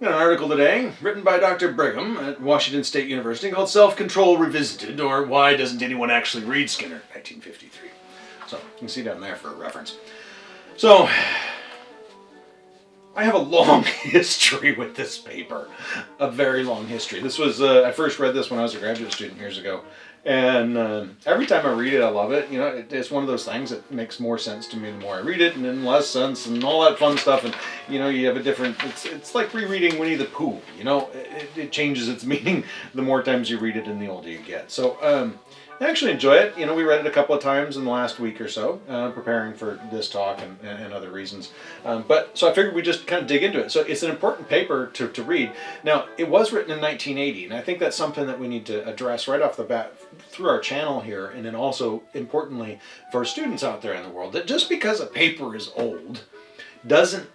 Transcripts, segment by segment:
an article today written by Dr. Brigham at Washington State University called Self-Control Revisited, or Why Doesn't Anyone Actually Read Skinner, 1953. So you can see down there for a reference. So I have a long history with this paper, a very long history. This was, uh, I first read this when I was a graduate student years ago. And um, every time I read it, I love it. You know, it, it's one of those things that makes more sense to me the more I read it, and then less sense, and all that fun stuff. And you know, you have a different. It's it's like rereading Winnie the Pooh. You know, it, it changes its meaning the more times you read it, and the older you get. So um, I actually enjoy it. You know, we read it a couple of times in the last week or so, uh, preparing for this talk and, and other reasons. Um, but so I figured we just kind of dig into it. So it's an important paper to, to read. Now, it was written in 1980, and I think that's something that we need to address right off the bat through our channel here, and then also importantly for students out there in the world, that just because a paper is old doesn't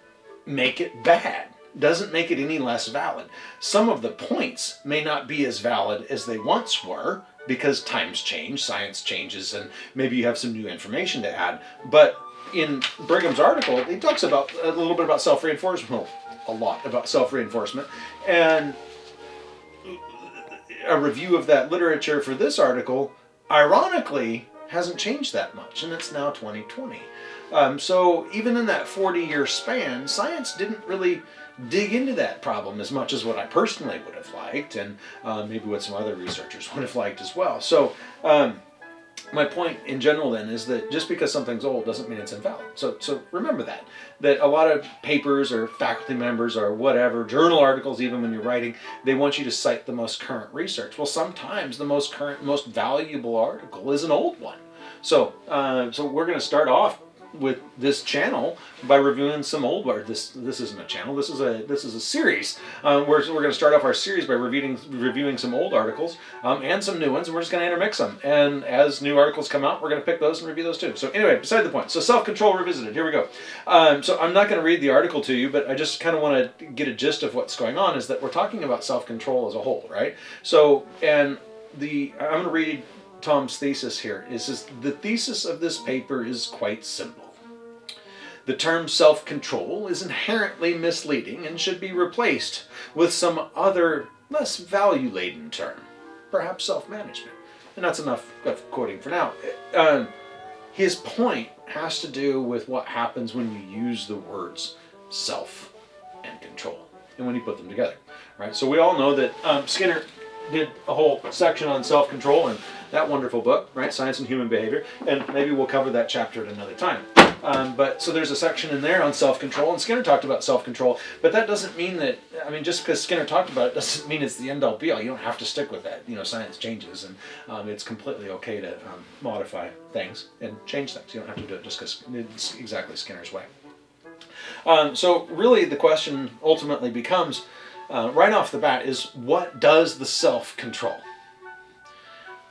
make it bad doesn't make it any less valid. Some of the points may not be as valid as they once were, because times change, science changes, and maybe you have some new information to add. But in Brigham's article, he talks about a little bit about self-reinforcement, a lot about self-reinforcement, and a review of that literature for this article, ironically, hasn't changed that much, and it's now 2020. Um, so even in that 40-year span, science didn't really dig into that problem as much as what I personally would have liked and uh, maybe what some other researchers would have liked as well. So um, my point in general then is that just because something's old doesn't mean it's invalid. So, so remember that, that a lot of papers or faculty members or whatever, journal articles even when you're writing, they want you to cite the most current research. Well, sometimes the most current, most valuable article is an old one. So, uh, so we're going to start off with this channel by reviewing some old or this this isn't a channel. This is a this is a series. Uh, we're, we're going to start off our series by reviewing reviewing some old articles um, and some new ones and we're just going to intermix them and as new articles come out we're going to pick those and review those too. So anyway beside the point. So self-control revisited. Here we go. Um, so I'm not going to read the article to you but I just kind of want to get a gist of what's going on is that we're talking about self-control as a whole right? So and the I'm going to read Tom's thesis here. Is, is the thesis of this paper is quite simple the term self-control is inherently misleading and should be replaced with some other, less value-laden term, perhaps self-management. And that's enough of quoting for now. Uh, his point has to do with what happens when you use the words self and control and when you put them together. Right? So we all know that um, Skinner did a whole section on self-control and that wonderful book, right, Science and Human Behavior, and maybe we'll cover that chapter at another time. Um, but so there's a section in there on self-control, and Skinner talked about self-control, but that doesn't mean that, I mean, just because Skinner talked about it doesn't mean it's the end-all be-all. You don't have to stick with that. You know, science changes, and um, it's completely okay to um, modify things and change things. You don't have to do it just because it's exactly Skinner's way. Um, so really the question ultimately becomes, uh, right off the bat, is what does the self control?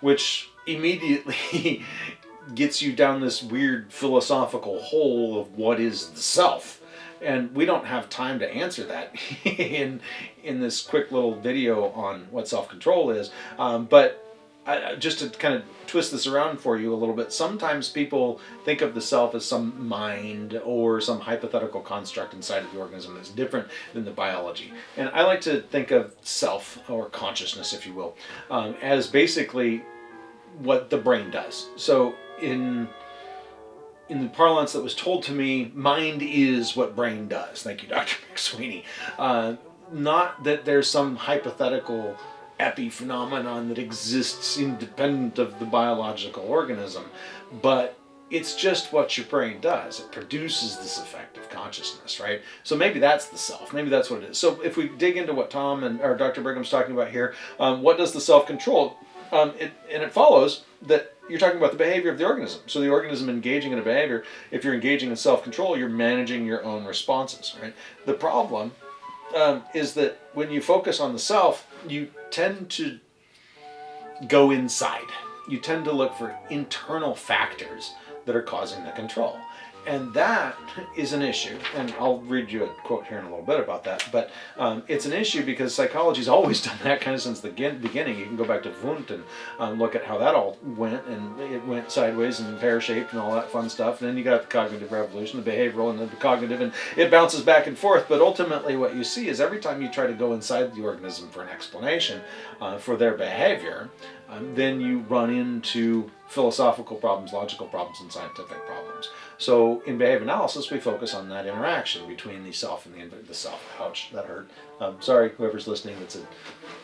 Which immediately gets you down this weird philosophical hole of what is the self. And we don't have time to answer that in in this quick little video on what self-control is. Um, but I, just to kind of twist this around for you a little bit sometimes people think of the self as some mind or some hypothetical construct inside of the organism that's different than the biology. And I like to think of self or consciousness if you will um, as basically what the brain does so in in the parlance that was told to me, mind is what brain does. Thank you, Dr. McSweeney. Uh, not that there's some hypothetical epiphenomenon that exists independent of the biological organism, but it's just what your brain does. It produces this effect of consciousness, right? So maybe that's the self. Maybe that's what it is. So if we dig into what Tom and or Dr. Brigham's talking about here, um, what does the self control? Um, it, and it follows that you're talking about the behavior of the organism. So the organism engaging in a behavior, if you're engaging in self-control, you're managing your own responses, right? The problem um, is that when you focus on the self, you tend to go inside. You tend to look for internal factors that are causing the control. And that is an issue. And I'll read you a quote here in a little bit about that. But um, it's an issue because psychology's always done that kind of since the beginning. You can go back to Wundt and um, look at how that all went, and it went sideways and pear-shaped and all that fun stuff. And then you got the cognitive revolution, the behavioral, and the cognitive, and it bounces back and forth. But ultimately, what you see is every time you try to go inside the organism for an explanation uh, for their behavior, um, then you run into philosophical problems, logical problems, and scientific problems. So in behavior analysis, we focus on that interaction between the self and the, the self. Ouch, that hurt. Um, sorry, whoever's listening that's a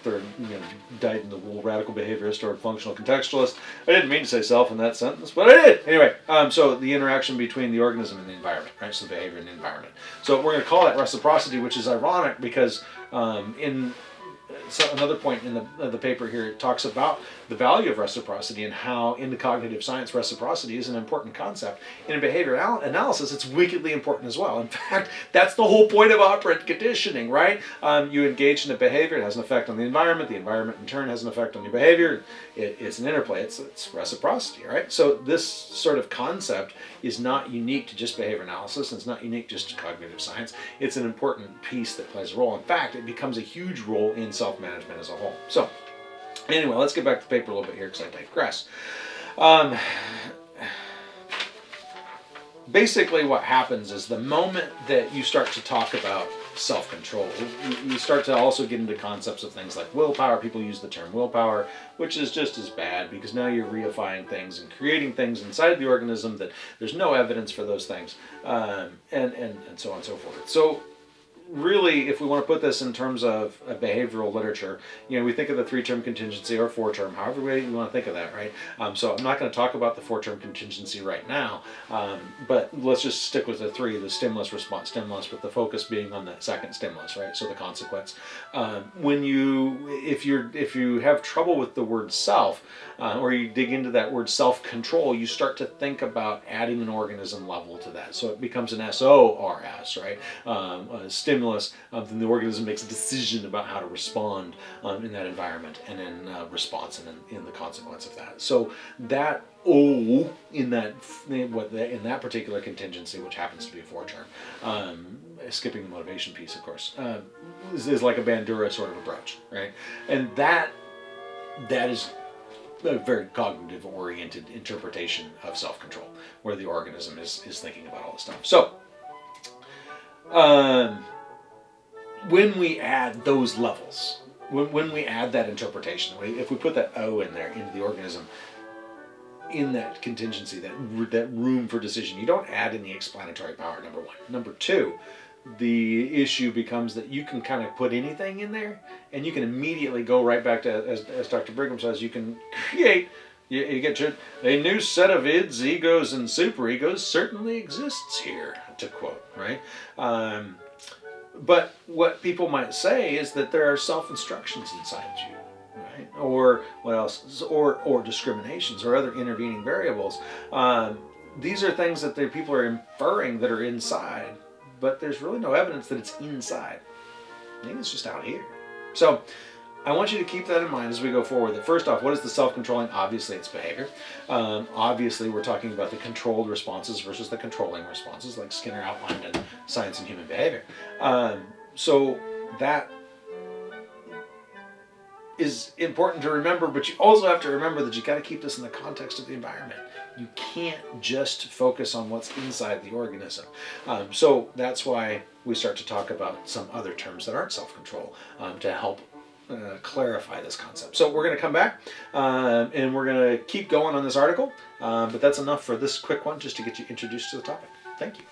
third, you know, dyed in the wool radical behaviorist or functional contextualist. I didn't mean to say self in that sentence, but I did. Anyway, um, so the interaction between the organism and the environment, right? So the behavior and the environment. So we're going to call that reciprocity, which is ironic because um, in so another point in the, uh, the paper here, it talks about the value of reciprocity and how in the cognitive science reciprocity is an important concept. In behavior anal analysis, it's wickedly important as well. In fact, that's the whole point of operant conditioning, right? Um, you engage in a behavior, it has an effect on the environment, the environment in turn has an effect on your behavior. It, it's an interplay, it's, it's reciprocity, right? So this sort of concept is not unique to just behavior analysis, and it's not unique just to cognitive science. It's an important piece that plays a role. In fact, it becomes a huge role in self-management as a whole. So anyway, let's get back to the paper a little bit here because I digress. Um, basically what happens is the moment that you start to talk about self-control. You start to also get into concepts of things like willpower. People use the term willpower, which is just as bad because now you're reifying things and creating things inside the organism that there's no evidence for those things, um, and, and, and so on and so forth. So really, if we want to put this in terms of behavioral literature, you know, we think of the three-term contingency or four-term, however way you want to think of that, right? Um, so I'm not going to talk about the four-term contingency right now, um, but let's just stick with the three, the stimulus, response, stimulus, with the focus being on that second stimulus, right? So the consequence. Um, when you, if you're, if you have trouble with the word self, uh, or you dig into that word self-control, you start to think about adding an organism level to that. So it becomes an S-O-R-S, right? Um, stimulus, um, then the organism makes a decision about how to respond um, in that environment and in uh, response and in, in, the consequence of that. So that O in that in that particular contingency, which happens to be a four term, um, skipping the motivation piece, of course, uh, is, is like a Bandura sort of approach, right? And that that is a very cognitive oriented interpretation of self-control where the organism is, is thinking about all this stuff. So, um, when we add those levels, when, when we add that interpretation, if we put that O in there into the organism, in that contingency, that, that room for decision, you don't add any explanatory power, number one. Number two, the issue becomes that you can kind of put anything in there and you can immediately go right back to, as, as Dr. Brigham says, you can create, you, you get your, a new set of ids, egos, and superegos certainly exists here, to quote, right? Um, but what people might say is that there are self-instructions inside you, right? Or what else? Or or discriminations or other intervening variables. Um, these are things that the people are inferring that are inside, but there's really no evidence that it's inside. Maybe it's just out here. So I want you to keep that in mind as we go forward. That first off, what is the self-controlling? Obviously, it's behavior. Um, obviously, we're talking about the controlled responses versus the controlling responses, like Skinner outlined in Science and Human Behavior. Um, so that is important to remember, but you also have to remember that you got to keep this in the context of the environment. You can't just focus on what's inside the organism. Um, so that's why we start to talk about some other terms that aren't self-control um, to help uh, clarify this concept. So we're going to come back uh, and we're going to keep going on this article, uh, but that's enough for this quick one just to get you introduced to the topic. Thank you.